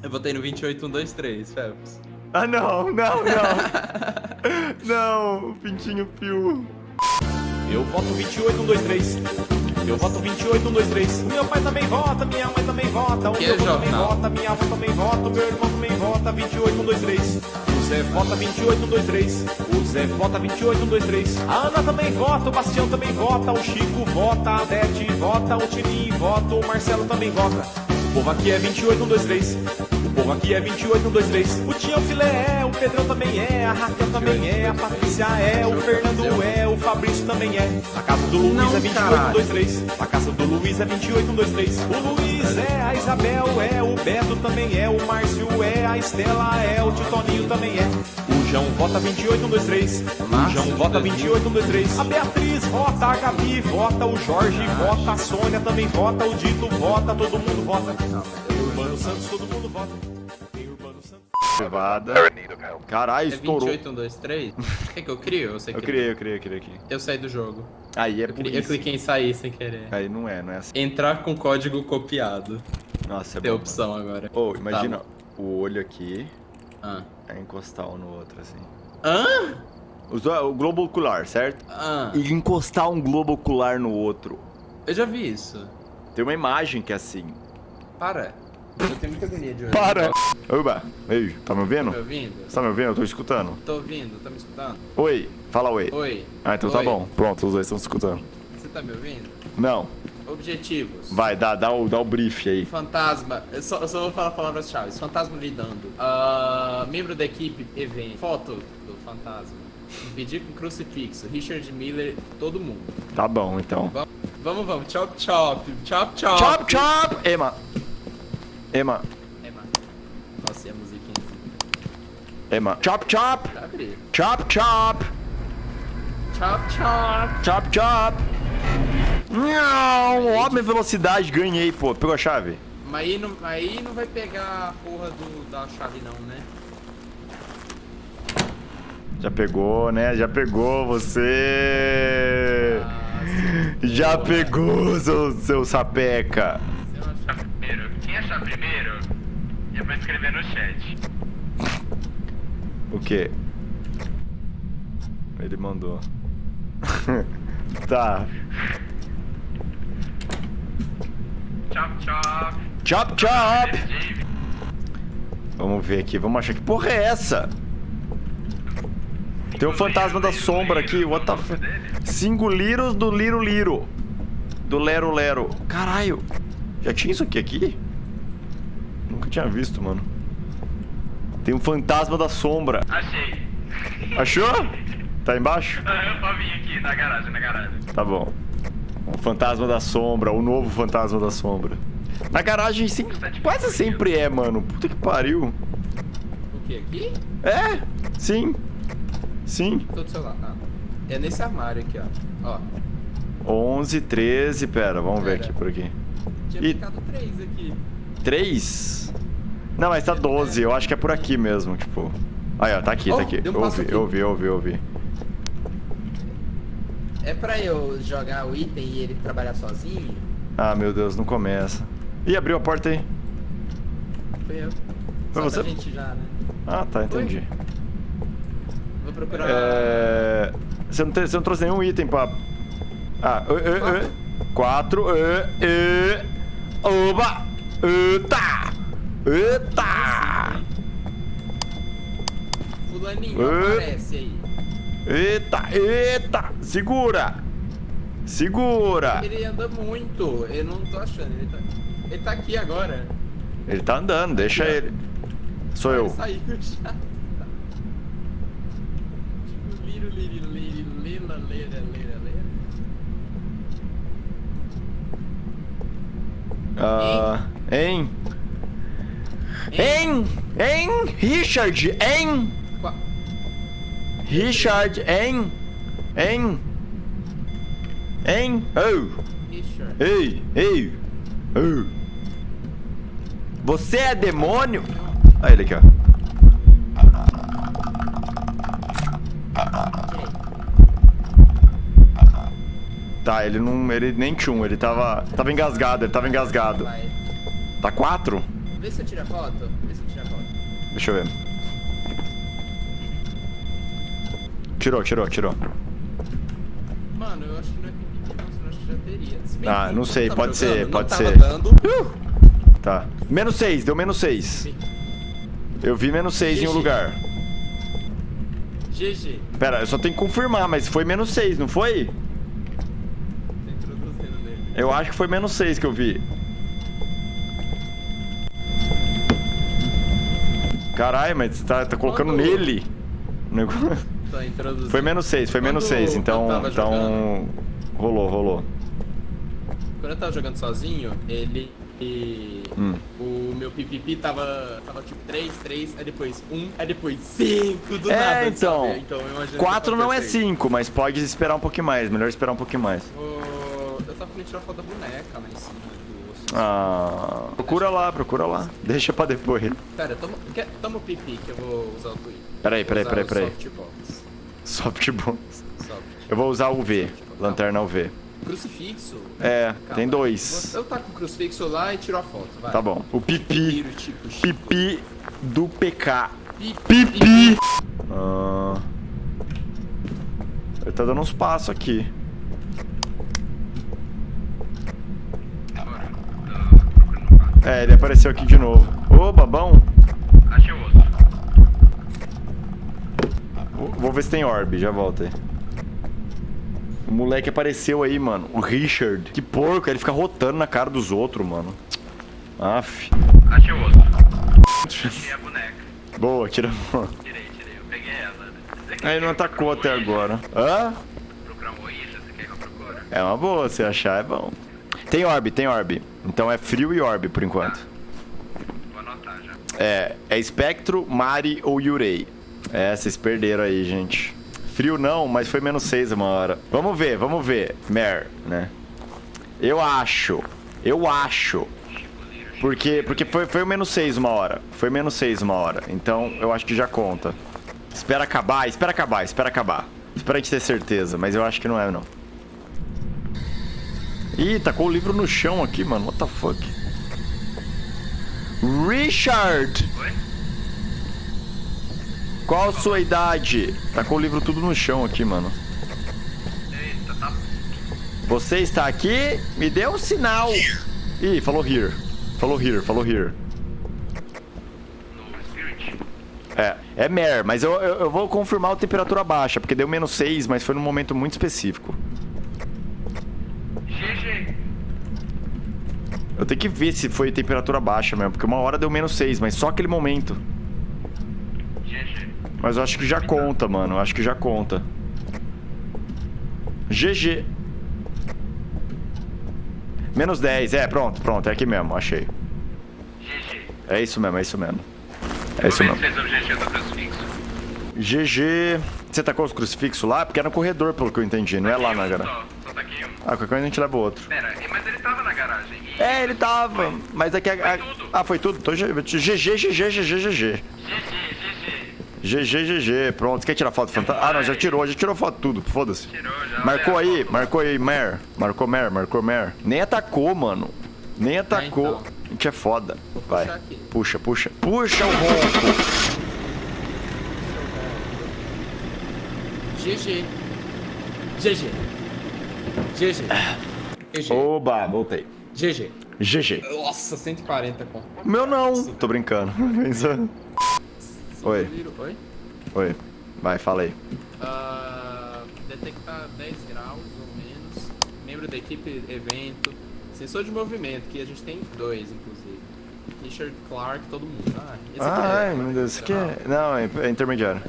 Eu votei no 28123, Phelps. Ah, não, não, não. não, pintinho fio. Eu voto 28123. Eu voto 28123. Meu pai também vota, minha mãe também vota. O Que meu avô também vota, minha avó também vota. O meu irmão também vota 28123. O Zé vota 28123. O Zé vota 28123. A Ana também vota, o Bastião também vota. O Chico vota, a Dete vota. O Tininho vota, o Marcelo também vota. O povo aqui é 28123. O povo aqui é 28123. O Tião Filé é, o Pedrão também é, a Raquel também é, a Patrícia é, o Fernando é, o Fabrício também é. A casa do Luiz é caralho. 28123. A casa do Luiz é 28123. O Luiz é, a Isabel é, o Beto também é, o Márcio é, a Estela é, o Titoninho também é. João vota 28123. O Márcio, João vota 2000. 28123. A Beatriz vota, a Gabi vota, o Jorge vota, a Sônia também vota, o Dito vota, todo mundo vota. O Urbano Santos, todo mundo vota. Tem Urbano Santos. Privada. Caralho, É estourou. 28123? Quer que eu crio? Eu sei Eu que criei, eu criei, eu criei aqui. Eu saí do jogo. Aí é Eu, por cri- eu cliquei em sair sem querer. Aí não é, não é assim. Entrar com código copiado. Nossa, é Tem bom. opção agora. Ô, imagina Tá o olho aqui Ah. É encostar um no outro, assim. Hã? Do- O globo ocular, certo? Ah. E encostar um globo ocular no outro. Eu já vi isso. Tem uma imagem que é assim. Para. Eu tenho muita agonia de olho. Para! Oba! Ei, tá me ouvindo? Tá me ouvindo? Você tá me ouvindo? Eu tô escutando. Tô ouvindo, tá me escutando? Oi, fala oi. Oi. Ah, então tá Oi. bom. Pronto, os dois estão se escutando. Você tá me ouvindo? Não. Objetivos. Vai, dá, dá, o, dá o brief aí. Fantasma, eu só, eu só vou falar palavras-chave. Fantasma lidando. Ah, membro da equipe, evento. Foto do fantasma. Pedir com crucifixo. Richard Miller, todo mundo. Tá bom, então. Va- Vamos, vamos. Chop, chop. Chop, chop. Chop, chop! Ema. Ema. Mano. Nossa, e a musiquinha assim. Ema. Chop, chop! Chop, chop! Chop, chop. Chop, chop! Não! Ó, minha velocidade, ganhei, pô. Pegou a chave? Mas aí não, aí não vai pegar a porra do, da chave não, né? Já pegou, né? Já pegou você! Ah, Já porra. pegou, seu, seu sapeca! Primeiro. Quem achar primeiro, já vai escrever no chat. O quê? Ele mandou. tá. Chop, chop. Chop, chop! Dave. Vamos ver aqui, vamos achar que porra é essa? Tem um fantasma da sombra aqui, what the f... Cinco liros do Liro Liro. Do Lero Lero. Caralho. Já tinha isso aqui aqui? Nunca tinha visto, mano. Tem um fantasma da sombra. Achei. Achou? Tá embaixo? Ah, Eu só vim aqui na garagem, na garagem. Tá bom. O fantasma da sombra, o novo fantasma da sombra. Na garagem sim, quase sempre é, mano. Puta que pariu. O que aqui? É, sim. Sim. Tô do celular. Ah. É nesse armário aqui, ó. Ó. 11, 13, pera, vamos ver Pera. aqui por aqui. Tinha E- ficado três aqui. 3? Não, mas tá 12, eu acho que é por aqui mesmo, tipo. Aí, ó, tá aqui, Oh, tá aqui. um Eu ouvi, aqui. eu ouvi, eu ouvi, eu ouvi. É pra eu jogar o item e ele trabalhar sozinho? Ah, meu Deus, não começa. Ih, abriu a porta aí. Foi eu. Foi Só você? gente já, né? Ah, tá, entendi. Vou procurar. É... Você, não tem- você não trouxe nenhum item pra. Ah, ê, ê, ê. Quatro. Ê, ê. Oba! Eita! Eita! Fulaninho, aparece aí. Eita! Eita! Segura! Segura! Ele anda muito. Eu não tô achando. Ele tá, ele tá aqui agora. Ele tá andando, deixa Aqui, ó. ele. Sou Ele eu. saiu já. Liro, liro, lila. Ah, hein? Hein? Hein? Richard, hein? Richard, hein? Hein? Hein? Oh! Richard. Ei, ei! Oh. Você é demônio? Olha ele aqui, ó. Tá, ele não. Ele nem tinha um, ele tava. Tava engasgado, ele tava engasgado. Tá quatro? Vê se eu tiro a foto. Vê se eu tiro a foto. Deixa eu ver. Tirou, tirou, tirou. Mano, eu acho que não é pipi, não, senão acho que já teria. Se bem Ah, não sei, tava pode jogando, ser, pode ser. dando. Tá. Menos 6, deu menos 6. Sim. Eu vi menos 6 em um lugar. GG. Pera, eu só tenho que confirmar, mas foi menos 6, não foi? Tá. Eu acho que foi menos 6 que eu vi. Caralho, mas você tá, tá colocando Quando- nele. O negócio- Tá introduzindo. Foi menos 6, foi menos Quando 6, eu então. Então. Rolou, rolou. Quando eu tava jogando sozinho, ele. e- Hum. O meu pipipi tava, tava tipo 3, 3, aí depois 1, aí depois 5, do É, nada. então, sabe? então eu imagino que 4 não é aconteceu. 5, mas pode esperar um pouquinho mais. Melhor esperar um pouquinho mais. O- Eu tava querendo tirar foto da boneca lá em cima. Ah. Procura lá, procura lá. Deixa pra depois. Pera, toma, quer, toma o pipi que eu vou usar o Twitter. Peraí, peraí, peraí, peraí. Softbox. Softbox. Soft. Eu vou usar o V. Lanterna UV. Crucifixo? É, Calma. tem dois. Eu taco o crucifixo lá e tiro a foto, vai. Tá bom. O pipi. Tiro, tipo. Pipi do PK. Pipi. Pipi! Ah. Ele tá dando uns passos aqui. É, ele apareceu aqui de novo. Ô, babão. Achei o osso. Vou- ver se tem orb, já volto aí. O moleque apareceu aí, mano. O Richard. Que porco, ele fica rotando na cara dos outros, mano. Aff. Achei o osso. Achei a boneca. Boa, tira a foto. Tirei, tirei. Eu peguei ela. Quer Aí ele não atacou até agora. Hã? Procurar um? Você quer que eu procure? É uma boa, se achar é bom. Tem orb, tem orb. Então é frio e orb por enquanto. Vou anotar já. É, é espectro, Mari ou Yurei. É, vocês perderam aí, gente. Frio não, mas foi menos 6 uma hora. Vamos ver, vamos ver. Mer, né? Eu acho. Eu acho. Porque, porque foi, foi o menos 6 uma hora. Foi menos 6 uma hora. Então eu acho que já conta. Espera acabar, espera acabar, espera acabar. Espera a gente ter certeza, mas eu acho que não é, não. Ih, tacou o livro no chão aqui, mano. What the fuck? Richard! Oi? Qual sua idade? Tacou o livro tudo no chão aqui, mano. Eita, tá. Você está aqui? Me dê um sinal. Ih, falou here. Falou here, falou here. É, é mer, mas eu, eu, eu vou confirmar a temperatura baixa, porque deu menos 6, mas foi num momento muito específico. GG. Eu tenho que ver se foi temperatura baixa mesmo, porque uma hora deu menos 6, mas só aquele momento. GG. Mas eu acho que já conta, mano. Eu acho que já conta. GG. Menos 10, é, pronto, pronto, é aqui mesmo, achei. GG. É isso mesmo, é isso mesmo. É isso mesmo. GG. Você tacou os crucifixos lá? Porque é no corredor, pelo que eu entendi, não é lá na garagem. Um. Ah, qualquer coisa a gente leva o outro. Pera, mas ele tava na garagem. E... É, ele tava, mas é que... a-. Ah, foi tudo? Então, G- GG, GG, GG, GG. GG, GG. GG, GG. Pronto, você quer tirar foto fantasma? Ah, não, já tirou, já tirou foto tudo, foda-se. Marcou aí, marcou aí, Mer. Marcou Mer, marcou Mer. Nem atacou, mano. Nem atacou. então. A gente é foda. Vai. aqui. Puxa, puxa. Puxa o ronco. GG. GG. GG. GG. Oba, voltei. GG. GG. Nossa, 140 com. Meu não. Tô brincando. Oi. Oi? Oi. Vai, fala aí. Ah, detectar 10 graus ou menos. Membro da equipe, evento. Sensor de movimento, que a gente tem dois, inclusive. Richard Clark, todo mundo. Ah, esse aqui é- Ai, meu Deus, isso aqui é... Não, é é intermediário.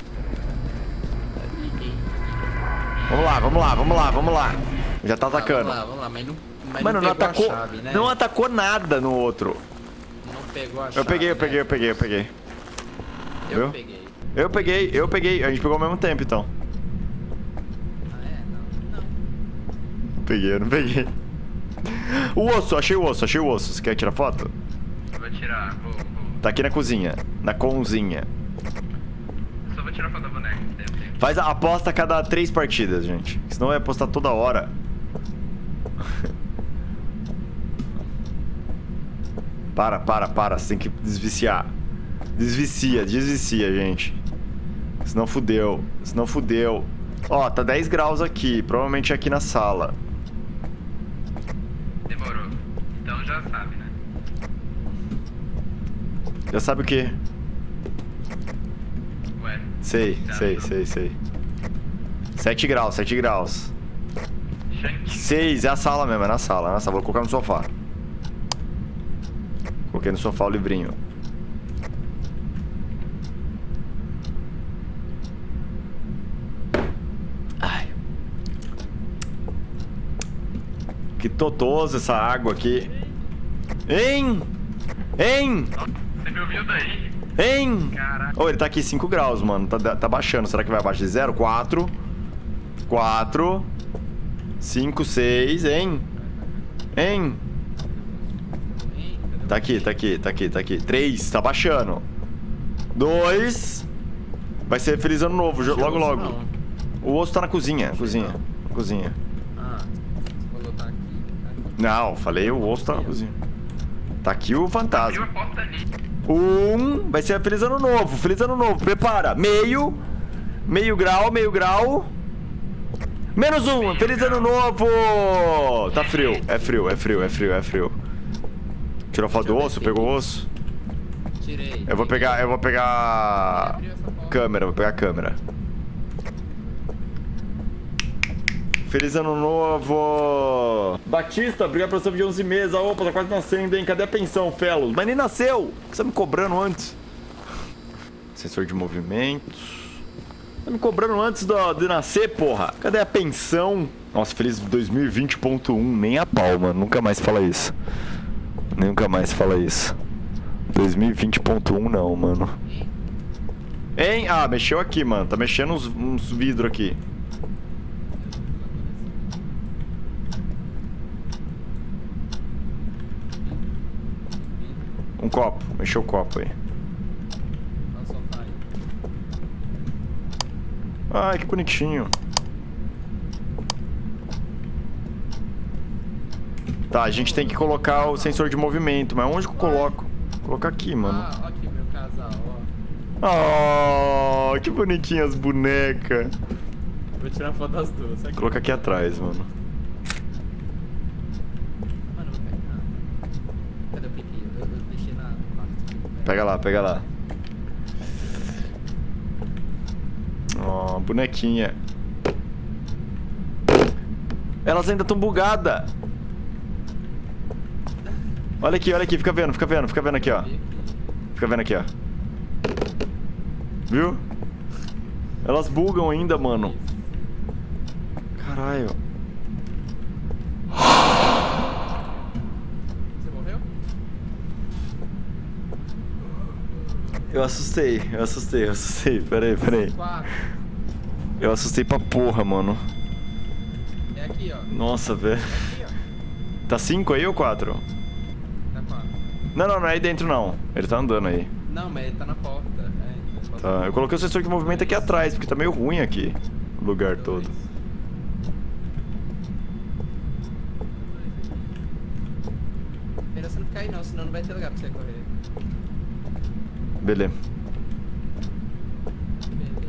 Vamos lá, vamos lá, vamos lá, vamos lá. Já tá atacando. Vamos lá, vamos lá, mas não, mas Mano, não não atacou. a chave, né? Não atacou nada no outro. Não pegou a chave. Eu peguei, eu né? peguei, eu peguei, eu peguei. Eu Viu? peguei. Eu peguei, eu peguei. A gente pegou ao mesmo tempo, então. Ah, é? Não. Não. Peguei, eu não peguei. O osso, achei o osso, achei o osso. Você quer tirar foto? Vou tirar, vou, vou. Tá aqui na cozinha. Na conzinha. Só vou tirar foto da boneca. Faz a aposta a cada três partidas, gente. Senão vai apostar toda hora. Para, para, para. Você tem que desviciar. Desvicia, desvicia, gente. Senão fudeu. Senão fudeu. Ó, tá 10 graus aqui. Provavelmente é aqui na sala. Demorou. Então já sabe, né? Já sabe o quê? Ué. Sei, sei, sei, sei. 7 graus, 7 graus. Shank. 6, é a sala mesmo, é na sala, é na sala. Vou colocar no sofá. Coloquei no sofá o livrinho. Ai. Que totoso essa água aqui. Hein? Hein? Você me ouviu daí? Hein? Caraca. Ô, ele tá aqui 5 graus, mano. Tá, tá baixando. Será que vai abaixo de zero? 4. 4. 5, 6, hein? Hein? Tá aqui, tá aqui, tá aqui, tá aqui. 3, tá baixando. 2. Vai ser feliz ano novo, logo, logo. O osso tá na cozinha, cozinha, cozinha. Ah, tá aqui. Não, falei o osso tá na cozinha. Tá aqui o fantasma. Um, vai ser feliz ano novo, feliz ano novo. Prepara, meio, meio grau, meio grau. Menos um, feliz ano novo. Tá frio, é frio, é frio, é frio, é frio. Tirou foto do osso, pegou o osso? Tirei. Eu vou pegar, eu vou pegar câmera, vou pegar câmera. Feliz ano novo! Batista, obrigado pela sua de 11 meses. A opa, tá quase nascendo, hein? Cadê a pensão, Felos? Mas nem nasceu! Por que você tá me cobrando antes? Sensor de movimentos. Tá me cobrando antes do- de nascer, porra? Cadê a pensão? Nossa, feliz 2020.1. Nem a pau, mano. Nunca mais fala isso. Nunca mais fala isso. 2020.1 não, mano. Hein? Ah, mexeu aqui, mano. Tá mexendo uns, uns vidros aqui. Um copo. Mexeu o copo aí. Ai, que bonitinho. Tá, a gente tem que colocar o sensor de movimento, mas onde que eu coloco? Vou colocar aqui, mano. Ah, aqui meu casal, ó. Oh, que bonitinhas as bonecas. Vou tirar foto das duas. Aqui. Coloca aqui atrás, mano. Mano, vou pegar. Cadê o pipi? Eu, eu deixei na. Pega lá, pega lá. Ó, bonequinha. Elas ainda estão bugadas. Olha aqui, olha aqui, fica vendo, fica vendo, fica vendo aqui, ó. Fica vendo aqui, ó. Viu? Elas bugam ainda, mano. Caralho. Você morreu? Eu assustei, eu assustei, eu assustei. Pera aí, pera aí. Quatro. Eu assustei pra porra, mano. É aqui, ó. Nossa, velho. Aqui, ó. Tá 5 aí ou 4? Tá. Não, não, não é aí dentro não. Ele tá andando aí. Não, mas ele tá na porta. É, posso- Tá, eu coloquei o sensor de movimento aqui atrás, porque tá meio ruim aqui. O lugar todo. Melhor você não ficar aí não, senão não vai ter lugar pra você correr. Beleza.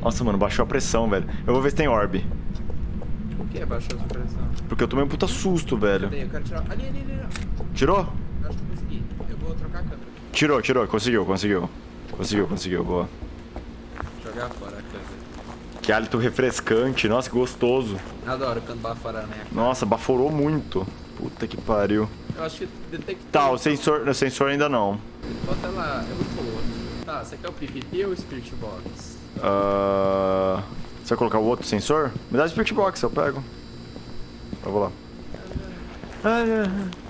Nossa, mano, baixou a pressão, velho. Eu vou ver se tem orb. Por que baixou a pressão? Porque eu tomei um puta susto, velho. Eu quero tirar. Ali, ali. ali. Tirou? Eu acho que eu consegui. Eu vou trocar a câmera. Tirou, tirou. Conseguiu, conseguiu. Conseguiu, conseguiu. Boa. Jogar fora a câmera. Que hálito refrescante. Nossa, que gostoso. Adoro quando bafora cara. Nossa, baforou muito. Puta que pariu. Eu acho que detectou. Tá, o sensor, o sensor ainda não. Bota lá, eu vou pôr. Tá, você quer o PPP ou o Spirit Box? Ah, Você vai colocar o outro sensor? Me dá o Spirit Box, eu pego. Eu vou lá.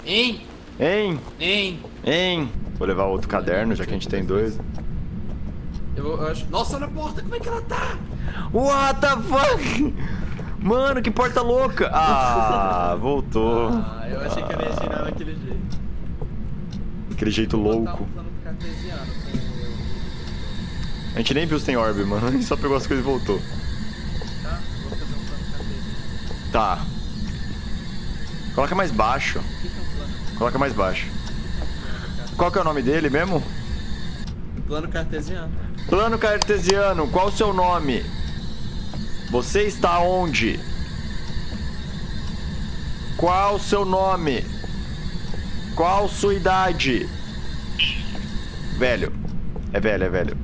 Hein? Hein? Hein? Hein? Vou levar outro caderno, já que a gente tem dois. Eu, vou- eu acho. Nossa, olha a porta, como é que ela tá? What the fuck? Mano, que porta louca! Ah, voltou. Ah, eu achei que ela ia girar daquele jeito. Aquele jeito louco. A gente nem viu se tem orb, mano. A gente só pegou as coisas e voltou. Tá? Vou fazer um plano cartesiano. Tá. Coloca mais baixo. É? Coloca mais baixo. O que que é um plano cartesiano? Qual que é o nome dele mesmo? Plano cartesiano. Plano cartesiano, qual o seu nome? Você está onde? Qual o seu nome? Qual sua idade? Velho. É velho, é velho.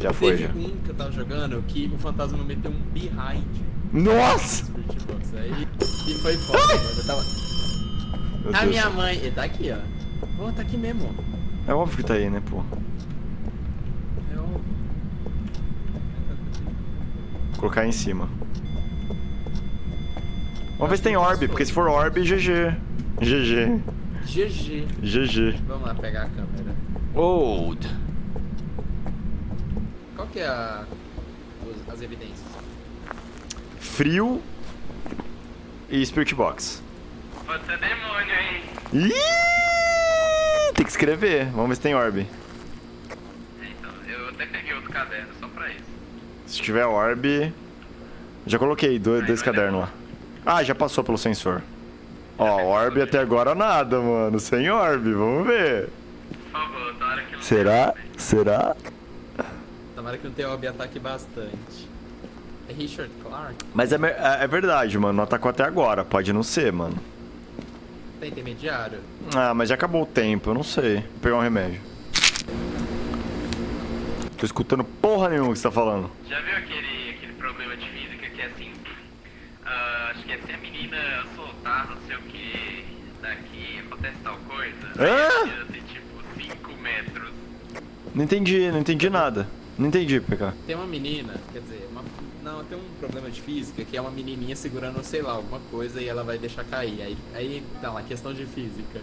Já foi, Teve já. um que eu tava jogando que o fantasma meteu um behind. Nossa! Aí. E foi foda, mano. Eu tava... Meu A Deus. minha mãe. Ele tá aqui, ó. Pô, tá aqui mesmo. É óbvio que tá aí, né, pô? Eu... Vou colocar aí em cima. Vamos ver se tem orb, porque se for orb, GG. GG. GG. GG. Vamos lá pegar a câmera. Old. Qual que é a... as evidências? Frio e Spirit Box. Pode ser demônio, hein? Ih, tem que escrever. Vamos ver se tem orb. Então, eu até peguei outro caderno só pra isso. Se tiver orb... Já coloquei dois, dois cadernos lá. Ah, já passou pelo sensor. Ó, orb até agora nada, mano. Sem orb, vamos ver. Por favor, tomara que não Será? Será? Tomara que não tenha OB ataque bastante. É Richard Clark? Mas é, é é verdade, mano. Não atacou até agora. Pode não ser, mano. Tá intermediário? Ah, mas já acabou o tempo, eu não sei. Vou pegar um remédio. Tô escutando porra nenhuma que você tá falando. Já viu aquele, aquele problema de física que é assim? ah, acho que é se a menina soltar não sei o que daqui, acontece tal coisa. Aí menina tem tipo 5 metros. Não entendi, não entendi nada. Não entendi, PK. Tem uma menina, quer dizer, uma- não, tem um problema de física que é uma menininha segurando, sei lá, alguma coisa e ela vai deixar cair. Aí, aí tá lá, questão de física.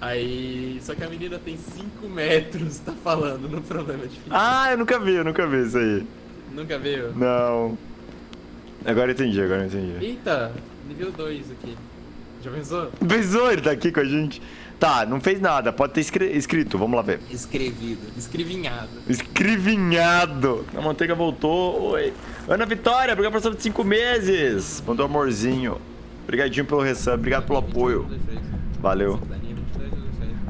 Aí. Só que a menina tem 5 metros, tá falando no problema de física. Ah, eu nunca vi, eu nunca vi isso aí. Nunca viu? Não. Agora eu entendi, agora eu entendi. Eita, nível 2 aqui. Já pensou? Pensou, ele tá aqui com a gente. Tá, não fez nada, pode ter escrito, vamos lá ver. Escrevido, escrevinhado. Escrevinhado. A manteiga voltou. Oi. Ana Vitória, obrigado por de 5 meses. Mandou amorzinho. Obrigadinho pelo resub, obrigado pelo apoio. Valeu.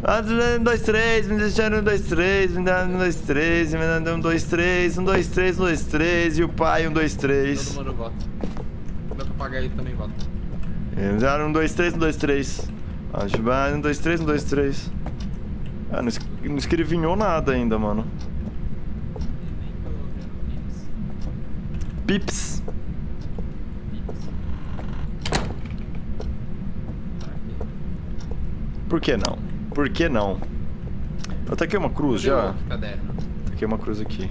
Ah, um, dois, três, me deixaram um, dois, três, me dá um, dois, três, me dá um, dois, três, um, dois, três, um, dois, três, e o pai, um, dois, Todo três. mundo vota. Meu papagaio também vota. Me deram um, dois, três, um, dois, três. Ah, deixa eu ver, um, dois, três, um, dois, três. Ah, não, es- não escrevinhou nada ainda, mano. Nem colocando pips. Por que não? Por que não? Eu taquei uma cruz já. caderno? Taquei uma cruz aqui.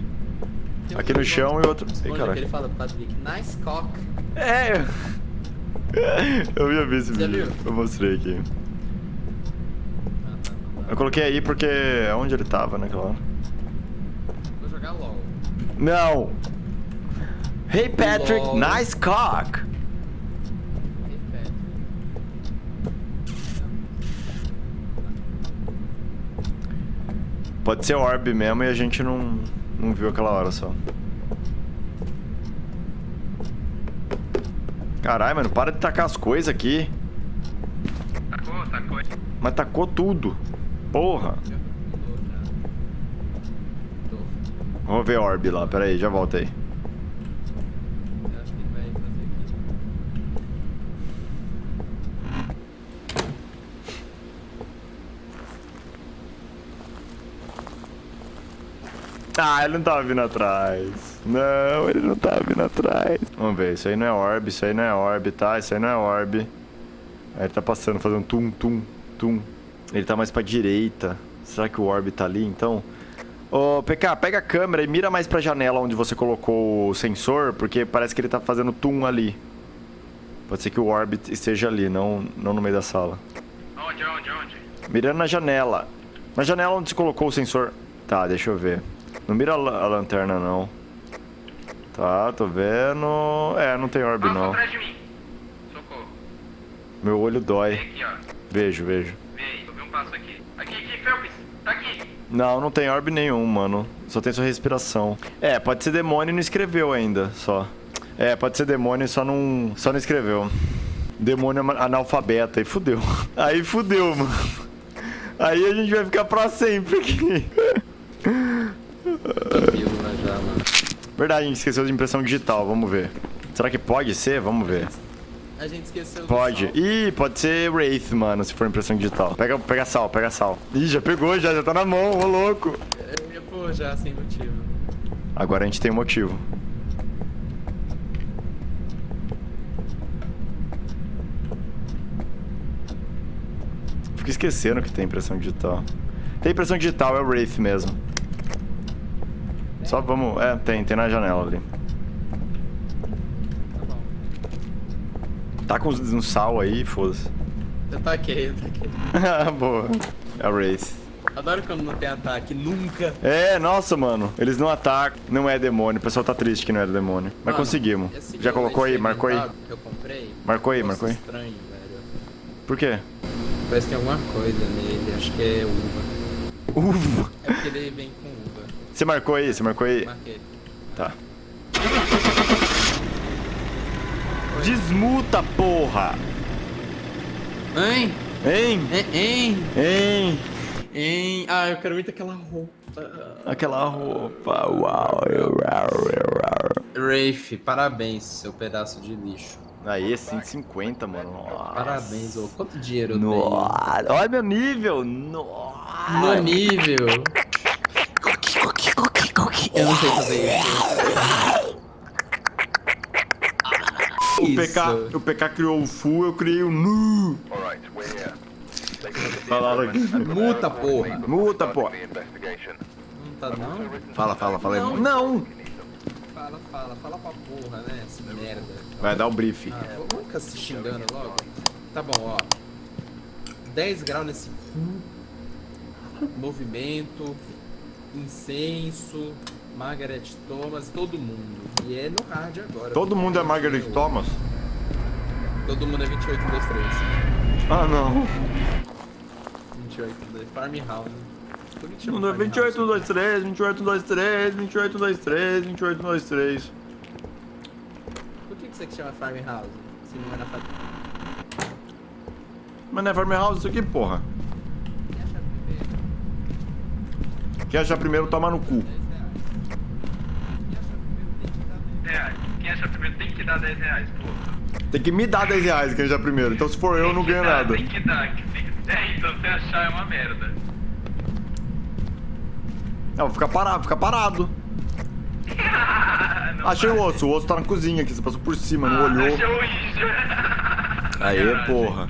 Um Aqui no chão e outro. Ei, caralho. ele fala pro Patrick, nice cock. É. Eu ia ver esse Já vídeo. viu? Eu mostrei aqui. Ah, tá, não dá. Eu coloquei aí porque é onde ele tava naquela hora. Vou jogar LOL. Não. Hey Patrick, Lol. nice cock. Pode ser orb mesmo e a gente não, não viu aquela hora só. Caralho, mano, para de tacar as coisas aqui. Tacou, tacou. Mas tacou tudo. Porra. Vamos ver orb lá, pera aí, já volta aí. Eu acho que ele vai fazer aqui. Ah, ele não tava vindo atrás. Não, ele não tava vindo atrás. Vamos ver, isso aí não é orb, isso aí não é orb, tá? Isso aí não é orb. Aí ele tá passando, fazendo tum, tum, tum. Ele tá mais pra direita. Será que o orb tá ali, então? Ô, PK, pega a câmera e mira mais pra janela onde você colocou o sensor, porque parece que ele tá fazendo tum ali. Pode ser que o orb esteja ali, não, não no meio da sala. Onde, onde, onde? Mirando na janela. Na janela onde você colocou o sensor. Tá, deixa eu ver. Não mira a, la- a lanterna, não. Tá, tô vendo. É, não tem orb, Passa não. Meu olho dói. aqui. Vejo, vejo. Um passo aqui. Aqui, aqui, Felps. Tá aqui. Não, não tem orb nenhum, mano. Só tem sua respiração. É, pode ser demônio e não escreveu ainda, só. É, pode ser demônio e só não, só não escreveu. Demônio ama- analfabeta, aí fudeu. Aí fudeu, mano. Aí a gente vai ficar pra sempre aqui. Verdade, a gente esqueceu de impressão digital, vamos ver. Será que pode ser? Vamos ver. A gente esqueceu Pode. Ih, pode ser Wraith, mano, se for impressão digital. Pega, pega sal, pega sal. Ih, já pegou, já, já tá na mão, ô louco. Pôr já, sem motivo. Agora a gente tem um motivo. Fico esquecendo que tem impressão digital. Tem impressão digital, é o Wraith mesmo. Só vamos... É, tem, tem na janela ali. Tá bom. Tá com um sal aí, foda-se. Eu taquei, eu taquei. Ah, Boa. É o Wraith. Adoro quando não tem ataque, nunca. É, nossa, mano. Eles não atacam, não é demônio. O pessoal tá triste que não é demônio. Mas Mano, conseguimos. Já colocou aí? Marcou aí? Que eu comprei. Marcou aí, marcou aí. estranho, velho. Por quê? Parece que tem alguma coisa nele, acho que é uva. Uva. É porque ele vem com. Você marcou aí? Você marcou aí? Marquei. Tá. Desmuta, porra! Hein? Hein? Hein? Hein? Hein? Ah, eu quero muito aquela roupa. Aquela roupa. Uau. Rafe, parabéns, seu pedaço de lixo. Aí, 150, mano. Nossa. Parabéns, ô. Quanto dinheiro eu Nossa. Olha meu nível. Nossa. dei? No nível. Eu não sei fazer isso. O PK, o PK criou o full, eu criei o nu. Falaram aqui. Multa, porra. Muta, porra. Não tá não? Fala, fala, fala. Não. Não. Fala, fala, fala pra porra, né? Essa merda. Vai dar o brief. Ah, vamos ficar se xingando logo? Tá bom, ó. 10 graus nesse cu. Movimento. Incenso. Margaret Thomas, todo mundo. E é no hard agora. Todo mundo é Margaret Thomas? Todo mundo é 28, 1, 2, 3. Ah, não. 28, 1, 2, Farmhouse. Por que chama Não, Farmhouse? 28, 2, 3, 28, 2, 3, 28, 2, 3, 28, 2, 3. Por que que você chama Farmhouse? Se não é na fábrica. Mas não é Farmhouse isso aqui, porra. Quem acha primeiro? Quem achar primeiro, toma no cu. 10 reais. Quem acha primeiro tem que dar 10 reais. Reais. Quem achar primeiro tem que dar 10 reais, pô. Tem que me dar 10 reais quem achar primeiro. Então se for eu, eu não Tem que ganho dar, nada. Tem que dar. que se- É, então se achar é uma merda. Não, vou ficar parado, ficar parado. Não Achei vai. o osso, o osso tá na cozinha aqui, você passou por cima, não Ah, olhou. Achou o Ija. Aê, porra.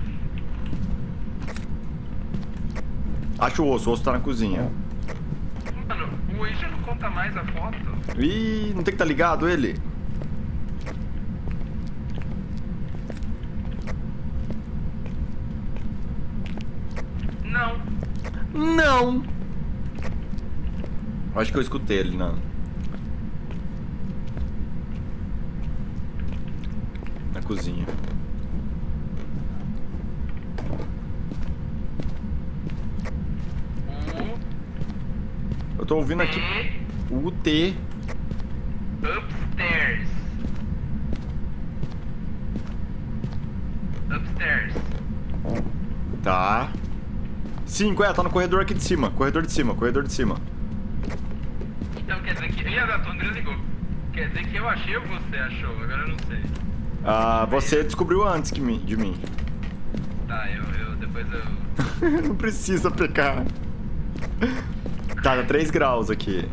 Acha o osso, o osso tá na cozinha. O Ija não conta mais a foto. Ih, não tem que estar ligado ele? Não. Não! Acho que eu escutei ele na. Na cozinha. Eu tô ouvindo aqui o T. Upstairs. Upstairs. Tá. Cinco, é, tá no corredor aqui de cima. Corredor de cima, corredor de cima. Então quer dizer que. Ih, a André ligou. Quer dizer que eu achei ou você achou? Agora eu não sei. Ah, você descobriu antes que mim, de mim. Tá, eu, eu depois eu. Não precisa pecar. Tá, tá 3 graus aqui.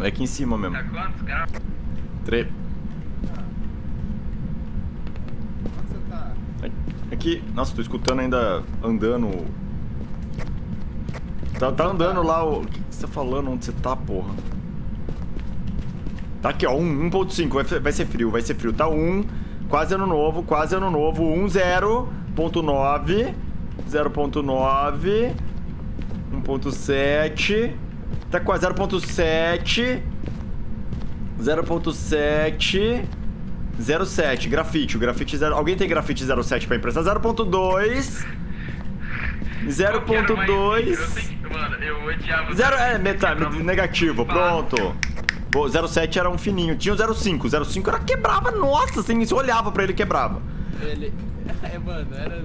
É aqui em cima mesmo. Tá quantos graus? 3. Onde você tá? Aqui. Nossa, tô escutando ainda andando. Tá, tá andando lá o. O que, que você tá falando? Onde você tá, porra? Tá aqui, ó. 1, 1.5. Vai, vai ser frio, vai ser frio. Tá 1. Quase ano novo, quase ano novo. 1, 0.9. 0.9. 1.7. Tá quase 0.7. 0.7. 07, grafite. O grafite 0. Alguém tem grafite 07 pra emprestar? 0.2. Eu quero mais- 0.2. Eu sei que- Mano, eu odiava. Zero, é, meta, Quebrava negativo, pronto. Pô, 07 era um fininho. Tinha o 05. 05 era quebrava, nossa, assim, você olhava pra ele quebrava. Ele. É, mano, era.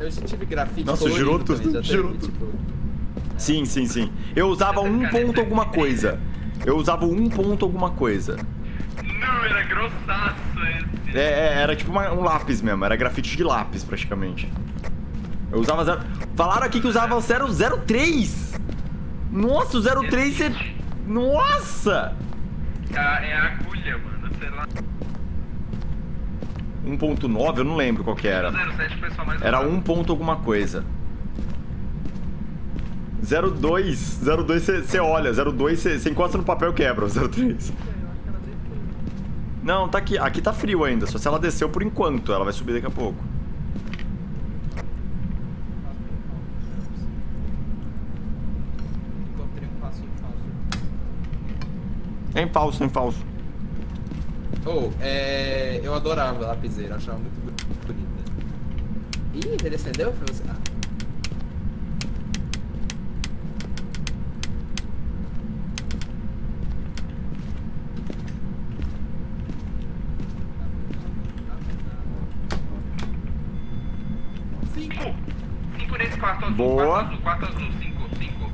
Eu já tive grafite. Nossa, girou tudo, girou tudo. Sim, sim, sim. Eu usava um ponto alguma coisa. Eu usava um ponto alguma coisa. Não, era grossaço esse. É, é, era tipo uma- um lápis mesmo, era grafite de lápis praticamente. Eu usava zero. Falaram aqui que usava o 003! Nossa, o 03 você. Nossa! É a, é a agulha, mano, sei lá. 1.9, eu não lembro qual que era. O 07 foi só mais Era usado. 1 ponto alguma coisa. 02, 02 você- olha, 02 você encosta no papel e quebra, o 03. Não, tá aqui. Aqui tá frio ainda, só se ela desceu por enquanto, ela vai subir daqui a pouco. É em falso, é em falso. Oh, é. Eu adorava a lapiseira, achava muito bonita. Ih, ele acendeu pra você. Ah. Cinco! Cinco nesse quarto azul. Boa. Quarto azul, quarto azul. Cinco, cinco.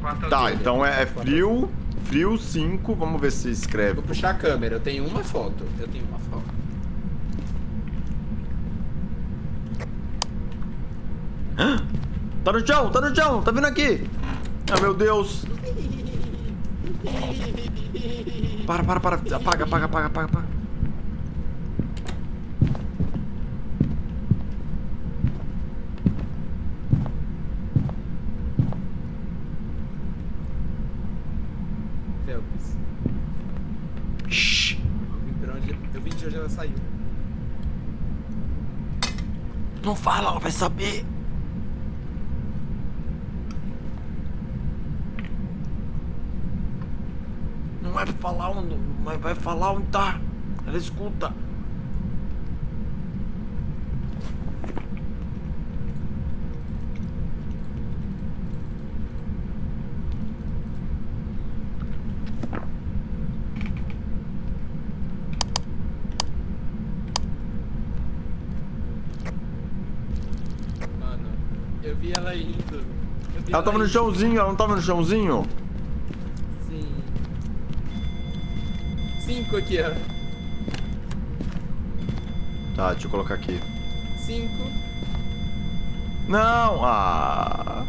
Quarto Tá, azul. então é, é frio, frio 5, vamos ver se escreve. Vou puxar a câmera, eu tenho uma foto. Eu tenho uma foto. Tá no chão, tá no chão, tá vindo aqui. Ah, meu Deus. Para, para, para. Apaga, apaga, apaga, apaga, apaga. Felps. Shhh. Eu vim pra onde. Eu vim de onde ela saiu. Não fala, ela vai saber. Não vai falar onde. Vai, vai falar onde tá. Ela escuta. Mano, eu vi ela indo. Eu vi Ela tava no chãozinho, ela não tava no chãozinho? Sim. Cinco aqui, ó. Tá, deixa eu colocar aqui. Cinco. Não! Ah!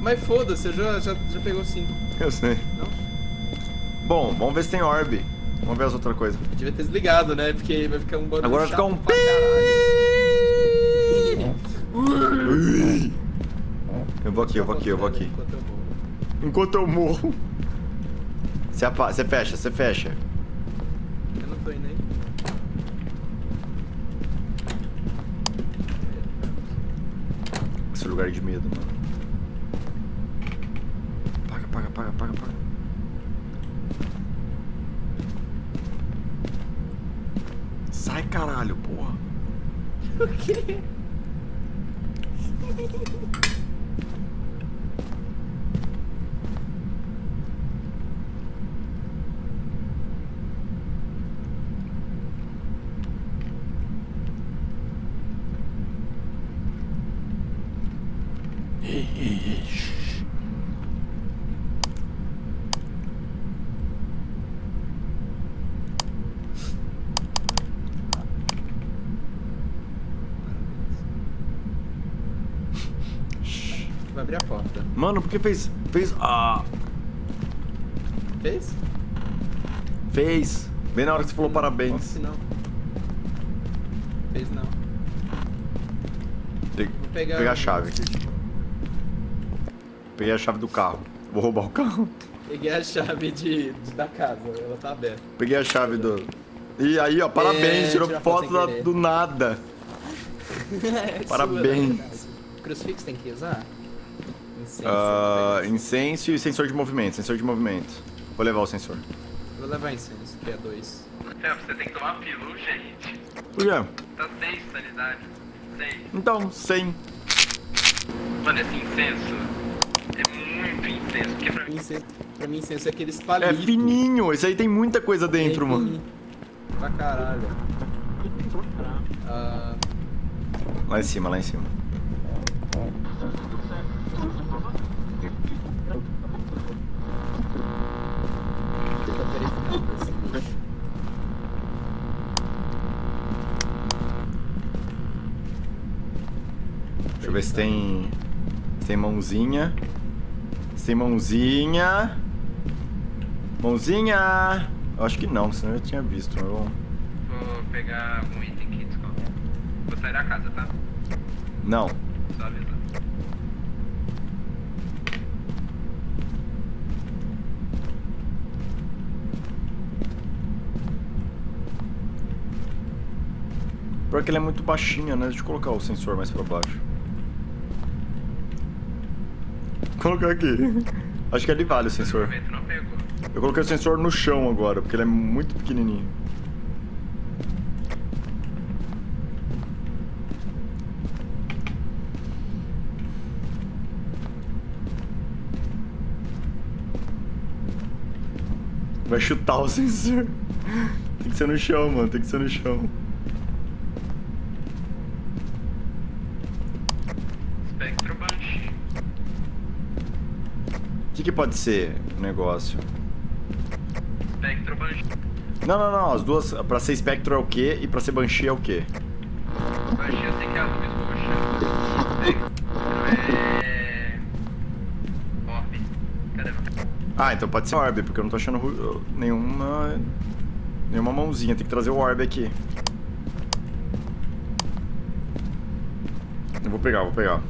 Mas foda-se, eu já, já, já pegou cinco. Eu sei. Não? Bom, vamos ver se tem orb. Vamos ver as outras coisas. Devia ter desligado, né? Porque vai ficar um barulho Agora vai ficar um pra caralho. Eu vou aqui, eu vou aqui, eu vou aqui. Enquanto eu morro. Enquanto eu morro. Você, apa- você fecha, você fecha. Eu não tô indo aí. Esse lugar de medo, mano. Paga, paga, paga, paga, paga. Sai, caralho, porra. O quê? Vai abrir a porta. Mano, por que fez. Fez. Ah. Fez? Fez. Bem na hora que você falou parabéns. Posso não. Fez não. Tem que Vou pegar, pegar a chave aqui. Peguei a chave do carro. Vou roubar o carro. Peguei a chave de, de- da casa, ela tá aberta. Peguei a chave do. E aí, ó, parabéns, É, tirou foto da- do nada. É Parabéns. sua, na verdade. Crucifixo tem que usar? Incenso, Ah, vou pegar. incenso e sensor de movimento. Sensor de movimento. Vou levar o sensor. Vou levar incenso, que é dois. É, você tem que tomar pilu, gente. Por quê? Tá seis sanidade. Seis. Então, 100. Mano, esse incenso é muito incenso. Porque pra mim. Incenso, pra mim, incenso é aqueles É palitos. fininho. Esse aí tem muita coisa dentro, É mano. Pra caralho. Ah, Lá em cima, lá em cima. fica verificando esse bicho. Deixa eu ver se tem. Se tem mãozinha. Se tem mãozinha. Mãozinha! Eu acho que não, senão eu tinha visto. eu- Vou pegar um item aqui, desculpa. Vou sair da casa, tá? Não. Só avisar. Pior que ele é muito baixinho, né? Deixa eu colocar o sensor mais pra baixo. Colocar aqui. Acho que ele vale o sensor. Eu coloquei o sensor no chão agora, porque ele é muito pequenininho. Vai chutar o sensor. Tem que ser no chão, mano. Tem que ser no chão. Spectro Banshee. O que, que pode ser o negócio? Spectro Banshee. Não, não, não. As duas. Pra ser Spectro é o quê? E pra ser Banshee é o quê? Banshee eu sei que é a luz roxa. Spectro é... Cadê? Ah, então pode ser Orb, porque eu não tô achando nenhuma. Nenhuma mãozinha. Tem que trazer o Orb aqui. Eu vou pegar, vou pegar.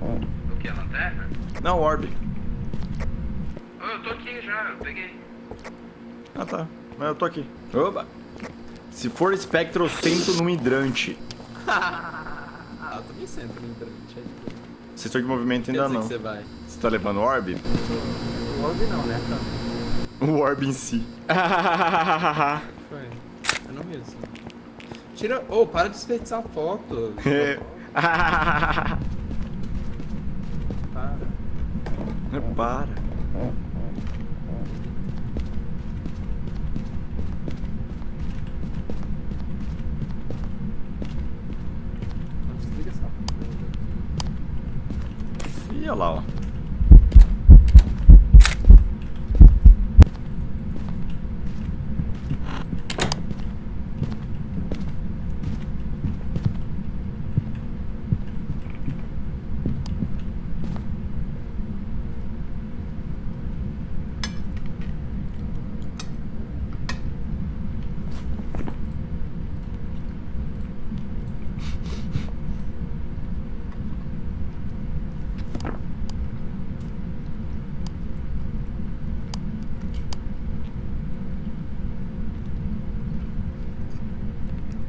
O que? A lanterna? Não, Orb. Oh, eu tô aqui já, eu peguei. Ah, tá. Mas eu tô aqui. Oba! Se for Spectro, eu sento no hidrante. Ah, eu também sento no hidrante. aí. Sensor de movimento ainda não. que você vai. Você tá levando o Orb? O Orb não, né? Tá. O Orb em si. Foi. Eu não vi isso. Tira. Ô, para de desperdiçar foto. É. Para. Para. Não desliga essa porra. Ih, olha lá, ó.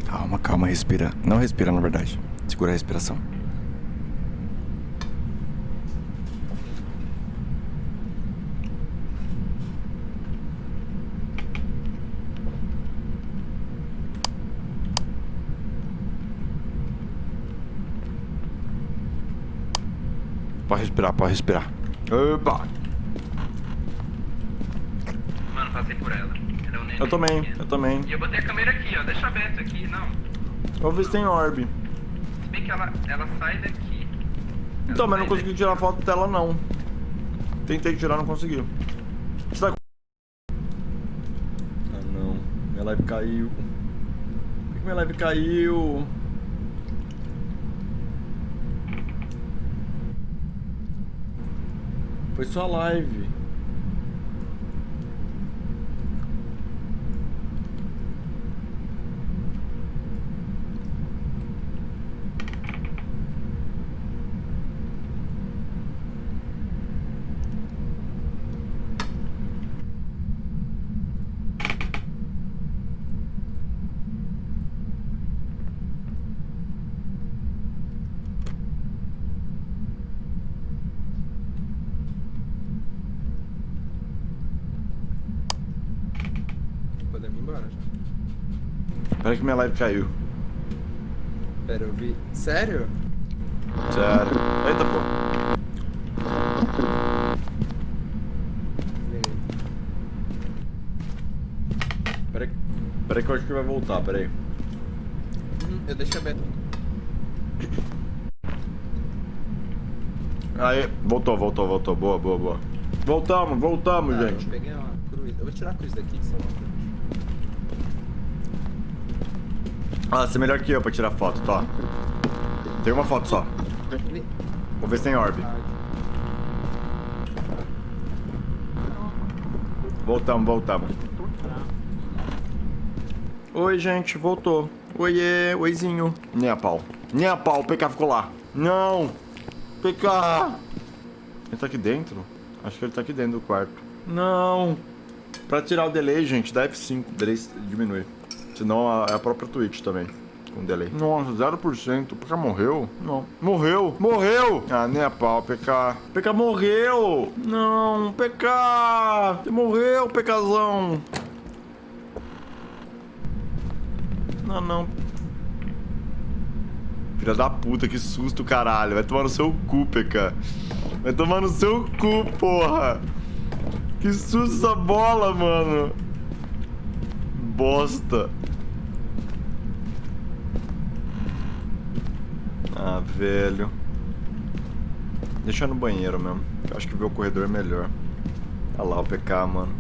Calma, calma, respira. Não respira, na verdade. Segura a respiração. Pode respirar, pode respirar. Opa! Mano, passei por ela. Eu também, eu também. E eu botei a câmera aqui, ó. Deixa aberto aqui, não. Vamos ver se tem orb. Se bem que ela, ela sai daqui. Ela Então, mas não consegui daqui. tirar foto dela, não. Tentei tirar, não consegui. Você tá com... Ah, não. Minha live caiu. Por que minha live caiu? Foi só a live. Podemos ir embora já. Pera que minha live caiu. Pera, eu vi. Sério? Sério. Eita, pô. Pera aí. Pera aí que eu acho que vai voltar, pera aí. Eu deixei aberto. Aí, voltou, voltou, voltou. Boa, boa, boa. Voltamos, voltamos, Ah, gente. Eu peguei uma cruz. Eu vou tirar a cruz daqui, que são uma cruz. Ah, você é melhor que eu pra tirar foto, tá? Tem uma foto só. Vou ver se tem orb. Voltamos, voltamos. Oi, gente, voltou. Oiê, oizinho. Nem a pau. Nem a pau, o PK ficou lá. Não! PK! Ele tá aqui dentro? Acho que ele tá aqui dentro do quarto. Não! Pra tirar o delay, gente, dá F5. O delay diminui. Senão a- é a própria Twitch também. Com delay. Nossa, 0%. O PK morreu? Não. Morreu! Morreu! Ah, nem a pau, PK. PK morreu! Não, PK! Você morreu, PKzão! Não, não. Filha da puta, que susto, caralho. Vai tomar no seu cu, PK. Vai tomar no seu cu, porra. Que susto essa bola, mano. Bosta. Ah, velho. Deixa no banheiro mesmo. Eu acho que ver o corredor é melhor. Olha lá o PK, mano.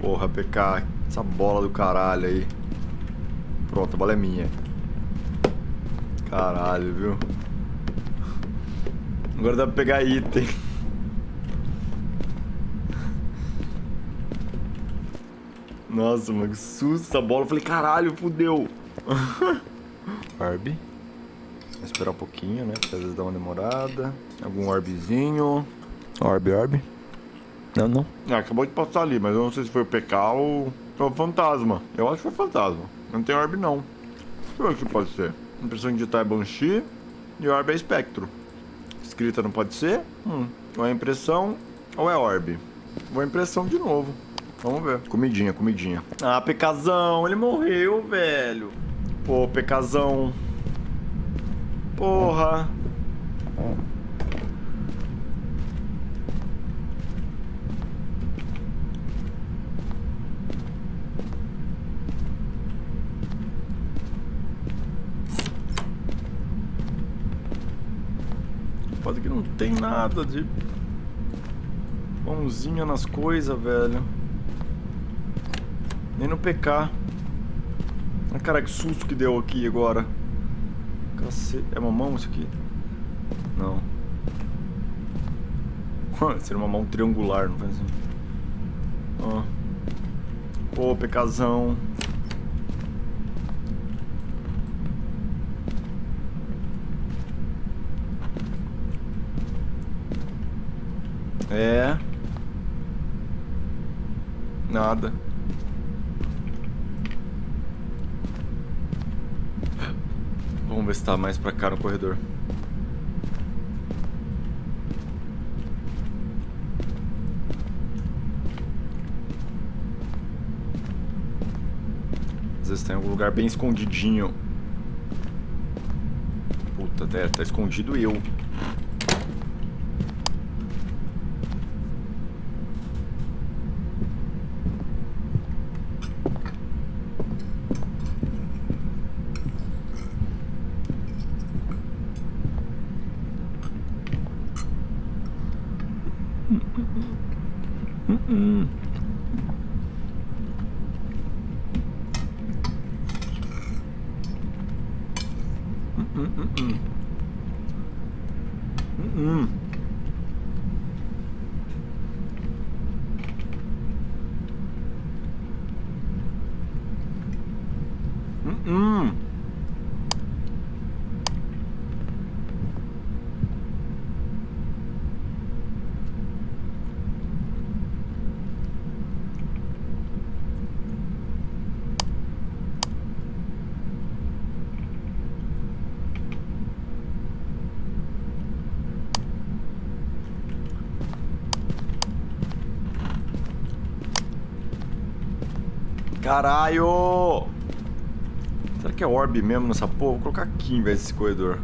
Porra, PK. Essa bola do caralho aí. Pronto, a bola é minha. Caralho, viu? Agora dá pra pegar item. Nossa, mano, que susto essa bola. Eu falei, caralho, fudeu. Orb. Vou esperar um pouquinho, né? Porque às vezes dá uma demorada. Algum orbzinho. Orb, orb. Não, não. Ah, acabou de passar ali, mas eu não sei se foi o PK ou foi o fantasma. Eu acho que foi fantasma. Não tem orb, não. Deixa eu ver o que pode ser. Impressão digital é Banshee e orb é espectro. Escrita não pode ser. Hum. Ou é impressão ou é orb. Vou impressão de novo. Vamos ver. Comidinha, comidinha. Ah, PKzão, ele morreu, velho. Pô, PKzão. Porra. Pode que não tem nada de mãozinha nas coisas, velho. Nem no PK. Ah, cara, que susto que deu aqui agora. Cacete. É uma mão isso aqui? Não. Seria uma mão triangular, não faz assim. Ó. Pô, PKzão. É. Nada. Vamos ver se tá mais pra cá no corredor. Às vezes tem algum lugar bem escondidinho. Puta, até tá escondido eu. Caralho! Será que é orb mesmo nessa porra? Vou colocar aqui em vez desse corredor.